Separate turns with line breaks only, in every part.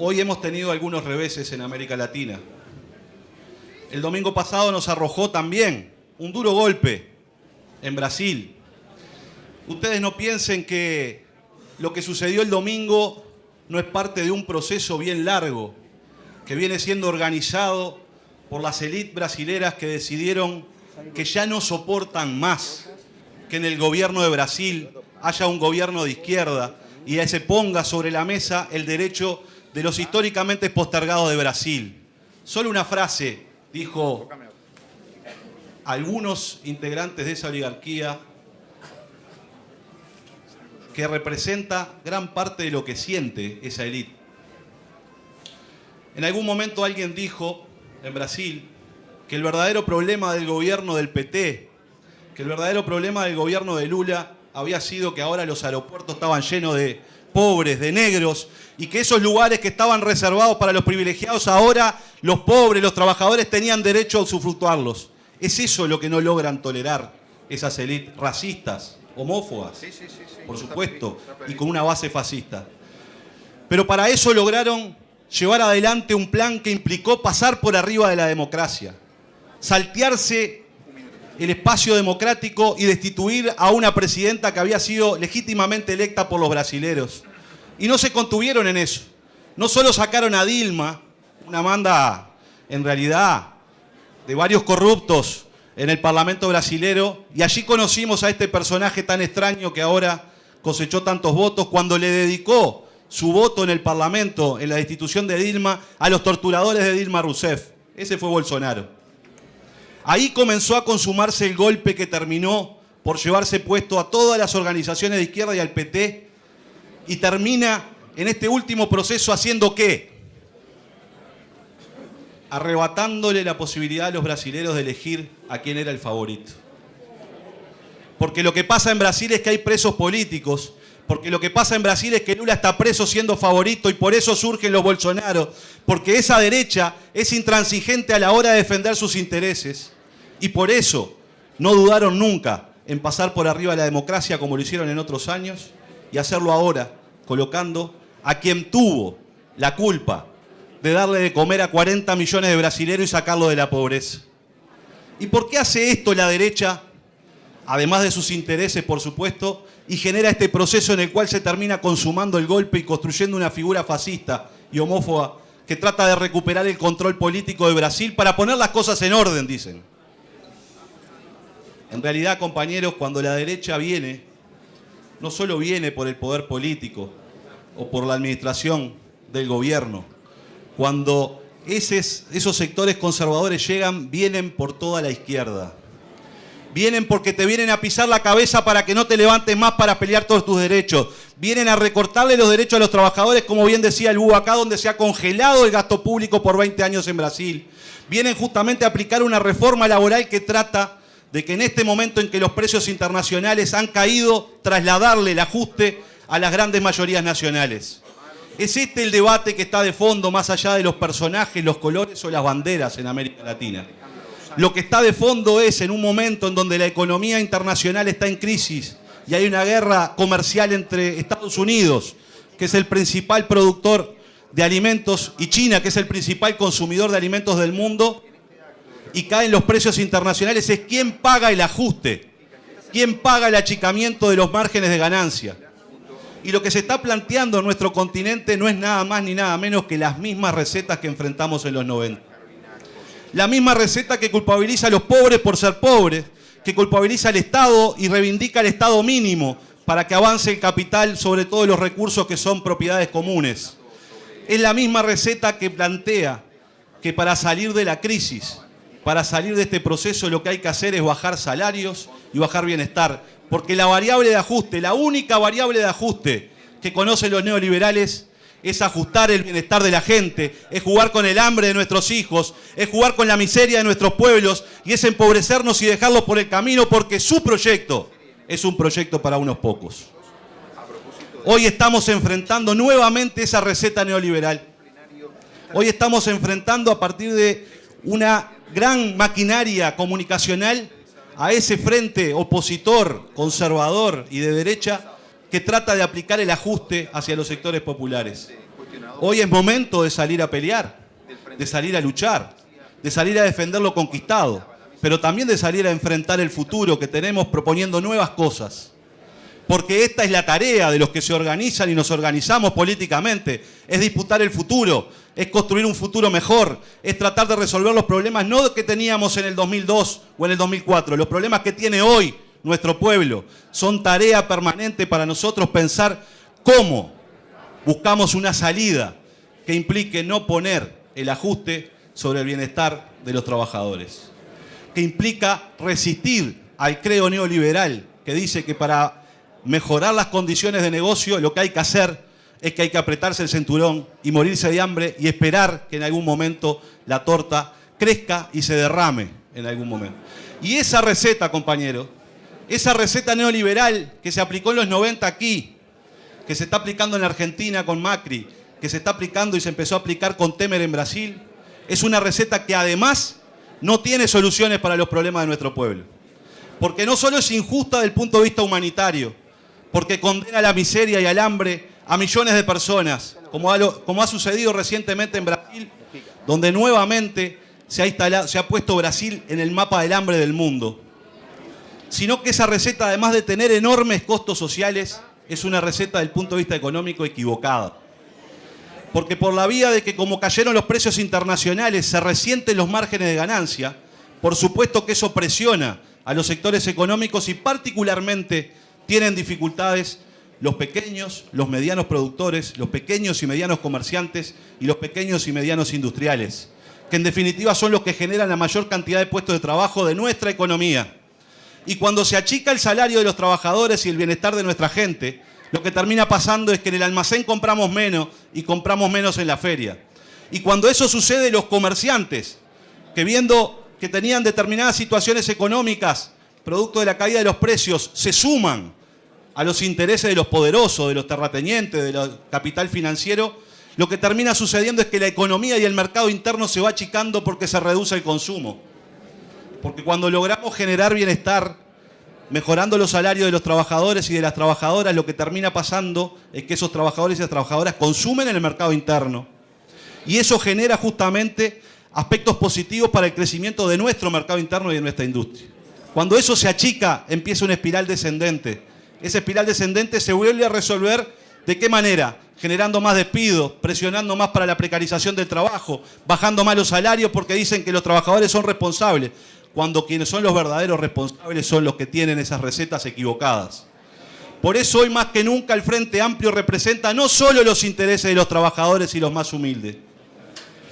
Hoy hemos tenido algunos reveses en América Latina. El domingo pasado nos arrojó también un duro golpe en Brasil. Ustedes no piensen que lo que sucedió el domingo no es parte de un proceso bien largo que viene siendo organizado por las élites brasileras que decidieron que ya no soportan más que en el gobierno de Brasil haya un gobierno de izquierda y se ponga sobre la mesa el derecho de los históricamente postergados de Brasil. Solo una frase dijo algunos integrantes de esa oligarquía que representa gran parte de lo que siente esa élite. En algún momento alguien dijo en Brasil que el verdadero problema del gobierno del PT, que el verdadero problema del gobierno de Lula había sido que ahora los aeropuertos estaban llenos de pobres, de negros, y que esos lugares que estaban reservados para los privilegiados, ahora los pobres, los trabajadores tenían derecho a usufructuarlos. Es eso lo que no logran tolerar esas élites racistas, homófobas, por supuesto, y con una base fascista. Pero para eso lograron llevar adelante un plan que implicó pasar por arriba de la democracia, saltearse el espacio democrático y destituir a una presidenta que había sido legítimamente electa por los brasileros. Y no se contuvieron en eso. No solo sacaron a Dilma, una manda en realidad de varios corruptos en el Parlamento brasilero, y allí conocimos a este personaje tan extraño que ahora cosechó tantos votos cuando le dedicó su voto en el Parlamento, en la destitución de Dilma, a los torturadores de Dilma Rousseff. Ese fue Bolsonaro. Ahí comenzó a consumarse el golpe que terminó por llevarse puesto a todas las organizaciones de izquierda y al PT y termina en este último proceso haciendo qué? Arrebatándole la posibilidad a los brasileros de elegir a quién era el favorito. Porque lo que pasa en Brasil es que hay presos políticos porque lo que pasa en Brasil es que Lula está preso siendo favorito y por eso surgen los Bolsonaro, porque esa derecha es intransigente a la hora de defender sus intereses y por eso no dudaron nunca en pasar por arriba de la democracia como lo hicieron en otros años y hacerlo ahora, colocando a quien tuvo la culpa de darle de comer a 40 millones de brasileños y sacarlo de la pobreza. ¿Y por qué hace esto la derecha? Además de sus intereses, por supuesto, y genera este proceso en el cual se termina consumando el golpe y construyendo una figura fascista y homófoba que trata de recuperar el control político de Brasil para poner las cosas en orden, dicen. En realidad, compañeros, cuando la derecha viene, no solo viene por el poder político o por la administración del gobierno, cuando esos sectores conservadores llegan, vienen por toda la izquierda. Vienen porque te vienen a pisar la cabeza para que no te levantes más para pelear todos tus derechos. Vienen a recortarle los derechos a los trabajadores, como bien decía el acá, donde se ha congelado el gasto público por 20 años en Brasil. Vienen justamente a aplicar una reforma laboral que trata de que en este momento en que los precios internacionales han caído, trasladarle el ajuste a las grandes mayorías nacionales. Es este el debate que está de fondo, más allá de los personajes, los colores o las banderas en América Latina. Lo que está de fondo es en un momento en donde la economía internacional está en crisis y hay una guerra comercial entre Estados Unidos, que es el principal productor de alimentos, y China, que es el principal consumidor de alimentos del mundo, y caen los precios internacionales, es quién paga el ajuste, quién paga el achicamiento de los márgenes de ganancia. Y lo que se está planteando en nuestro continente no es nada más ni nada menos que las mismas recetas que enfrentamos en los 90. La misma receta que culpabiliza a los pobres por ser pobres, que culpabiliza al Estado y reivindica el Estado mínimo para que avance el capital sobre todos los recursos que son propiedades comunes. Es la misma receta que plantea que para salir de la crisis para salir de este proceso lo que hay que hacer es bajar salarios y bajar bienestar. Porque la variable de ajuste, la única variable de ajuste que conocen los neoliberales es ajustar el bienestar de la gente, es jugar con el hambre de nuestros hijos, es jugar con la miseria de nuestros pueblos y es empobrecernos y dejarlos por el camino porque su proyecto es un proyecto para unos pocos. Hoy estamos enfrentando nuevamente esa receta neoliberal. Hoy estamos enfrentando a partir de una gran maquinaria comunicacional a ese frente opositor, conservador y de derecha que trata de aplicar el ajuste hacia los sectores populares. Hoy es momento de salir a pelear, de salir a luchar, de salir a defender lo conquistado, pero también de salir a enfrentar el futuro que tenemos proponiendo nuevas cosas. Porque esta es la tarea de los que se organizan y nos organizamos políticamente, es disputar el futuro, es construir un futuro mejor, es tratar de resolver los problemas no que teníamos en el 2002 o en el 2004, los problemas que tiene hoy nuestro pueblo. Son tarea permanente para nosotros pensar cómo buscamos una salida que implique no poner el ajuste sobre el bienestar de los trabajadores, que implica resistir al creo neoliberal que dice que para mejorar las condiciones de negocio lo que hay que hacer es que hay que apretarse el cinturón y morirse de hambre y esperar que en algún momento la torta crezca y se derrame en algún momento. Y esa receta, compañero, esa receta neoliberal que se aplicó en los 90 aquí, que se está aplicando en Argentina con Macri, que se está aplicando y se empezó a aplicar con Temer en Brasil, es una receta que además no tiene soluciones para los problemas de nuestro pueblo. Porque no solo es injusta desde el punto de vista humanitario, porque condena a la miseria y al hambre a millones de personas, como ha, sucedido recientemente en Brasil, donde nuevamente se ha, se ha puesto Brasil en el mapa del hambre del mundo sino que esa receta, además de tener enormes costos sociales, es una receta del punto de vista económico equivocada. Porque por la vía de que como cayeron los precios internacionales se resienten los márgenes de ganancia, por supuesto que eso presiona a los sectores económicos y particularmente tienen dificultades los pequeños, los medianos productores, los pequeños y medianos comerciantes y los pequeños y medianos industriales, que en definitiva son los que generan la mayor cantidad de puestos de trabajo de nuestra economía. Y cuando se achica el salario de los trabajadores y el bienestar de nuestra gente, lo que termina pasando es que en el almacén compramos menos y compramos menos en la feria. Y cuando eso sucede, los comerciantes, que viendo que tenían determinadas situaciones económicas, producto de la caída de los precios, se suman a los intereses de los poderosos, de los terratenientes, del capital financiero, lo que termina sucediendo es que la economía y el mercado interno se va achicando porque se reduce el consumo. Porque cuando logramos generar bienestar, mejorando los salarios de los trabajadores y de las trabajadoras, lo que termina pasando es que esos trabajadores y las trabajadoras consumen en el mercado interno. Y eso genera justamente aspectos positivos para el crecimiento de nuestro mercado interno y de nuestra industria. Cuando eso se achica, empieza una espiral descendente. Esa espiral descendente se vuelve a resolver ¿de qué manera? Generando más despidos, presionando más para la precarización del trabajo, bajando más los salarios porque dicen que los trabajadores son responsables cuando quienes son los verdaderos responsables son los que tienen esas recetas equivocadas. Por eso hoy más que nunca el Frente Amplio representa no solo los intereses de los trabajadores y los más humildes.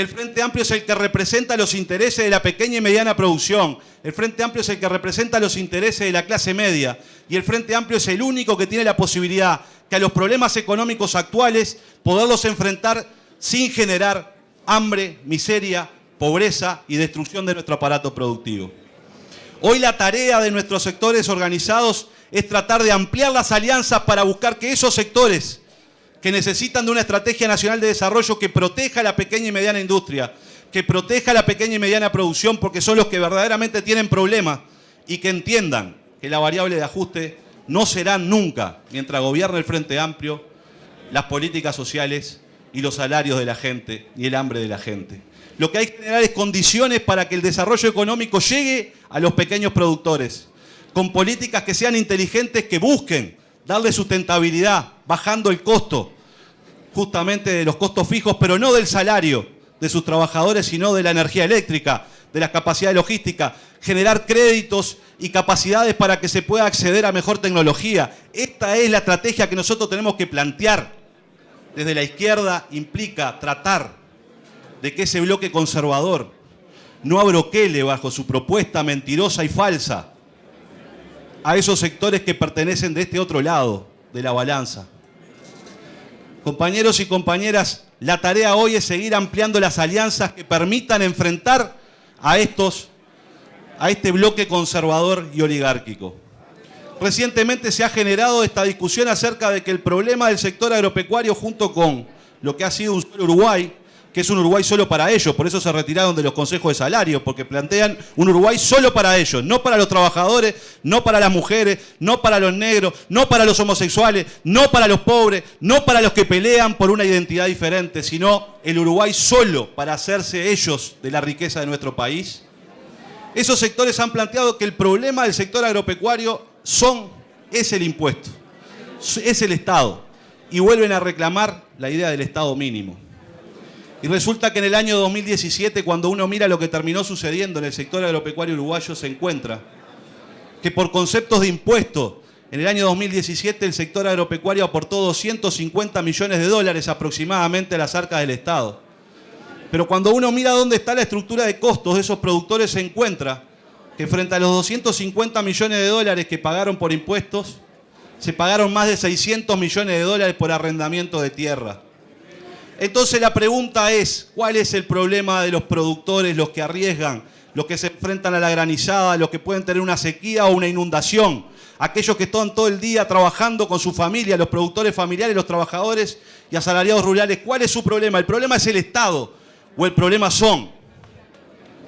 El Frente Amplio es el que representa los intereses de la pequeña y mediana producción. El Frente Amplio es el que representa los intereses de la clase media. Y el Frente Amplio es el único que tiene la posibilidad que a los problemas económicos actuales poderlos enfrentar sin generar hambre, miseria, pobreza y destrucción de nuestro aparato productivo. Hoy la tarea de nuestros sectores organizados es tratar de ampliar las alianzas para buscar que esos sectores que necesitan de una estrategia nacional de desarrollo que proteja a la pequeña y mediana industria, que proteja a la pequeña y mediana producción porque son los que verdaderamente tienen problemas y que entiendan que la variable de ajuste no será nunca, mientras gobierne el Frente Amplio, las políticas sociales y los salarios de la gente y el hambre de la gente. Lo que hay que generar es condiciones para que el desarrollo económico llegue a los pequeños productores, con políticas que sean inteligentes, que busquen darle sustentabilidad, bajando el costo, justamente de los costos fijos, pero no del salario de sus trabajadores, sino de la energía eléctrica, de la capacidad logística, generar créditos y capacidades para que se pueda acceder a mejor tecnología. Esta es la estrategia que nosotros tenemos que plantear. Desde la izquierda implica tratar de que ese bloque conservador no abroquele bajo su propuesta mentirosa y falsa a esos sectores que pertenecen de este otro lado de la balanza. Compañeros y compañeras, la tarea hoy es seguir ampliando las alianzas que permitan enfrentar a estos a este bloque conservador y oligárquico. Recientemente se ha generado esta discusión acerca de que el problema del sector agropecuario junto con lo que ha sido un Uruguay que es un Uruguay solo para ellos, por eso se retiraron de los consejos de salario, porque plantean un Uruguay solo para ellos, no para los trabajadores, no para las mujeres, no para los negros, no para los homosexuales, no para los pobres, no para los que pelean por una identidad diferente, sino el Uruguay solo para hacerse ellos de la riqueza de nuestro país. Esos sectores han planteado que el problema del sector agropecuario son, es el impuesto, es el Estado, y vuelven a reclamar la idea del Estado mínimo. Y resulta que en el año 2017, cuando uno mira lo que terminó sucediendo en el sector agropecuario uruguayo, se encuentra que por conceptos de impuestos, en el año 2017 el sector agropecuario aportó 250 millones de dólares aproximadamente a las arcas del Estado. Pero cuando uno mira dónde está la estructura de costos de esos productores, se encuentra que frente a los 250 millones de dólares que pagaron por impuestos, se pagaron más de 600 millones de dólares por arrendamiento de tierra. Entonces la pregunta es, ¿cuál es el problema de los productores, los que arriesgan, los que se enfrentan a la granizada, los que pueden tener una sequía o una inundación? Aquellos que están todo el día trabajando con su familia, los productores familiares, los trabajadores y asalariados rurales. ¿Cuál es su problema? ¿El problema es el Estado o el problema son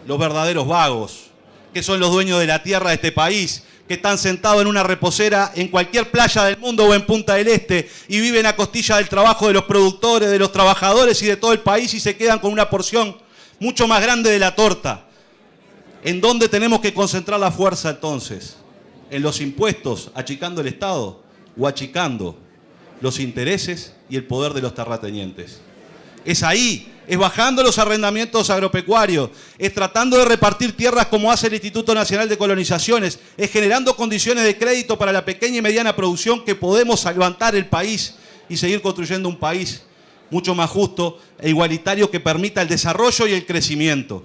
los verdaderos vagos, que son los dueños de la tierra de este país, que están sentados en una reposera en cualquier playa del mundo o en Punta del Este y viven a costilla del trabajo de los productores, de los trabajadores y de todo el país y se quedan con una porción mucho más grande de la torta. ¿En dónde tenemos que concentrar la fuerza entonces? ¿En los impuestos, achicando el Estado o achicando los intereses y el poder de los terratenientes? Es ahí es bajando los arrendamientos agropecuarios, es tratando de repartir tierras como hace el Instituto Nacional de Colonizaciones, es generando condiciones de crédito para la pequeña y mediana producción que podemos levantar el país y seguir construyendo un país mucho más justo e igualitario que permita el desarrollo y el crecimiento.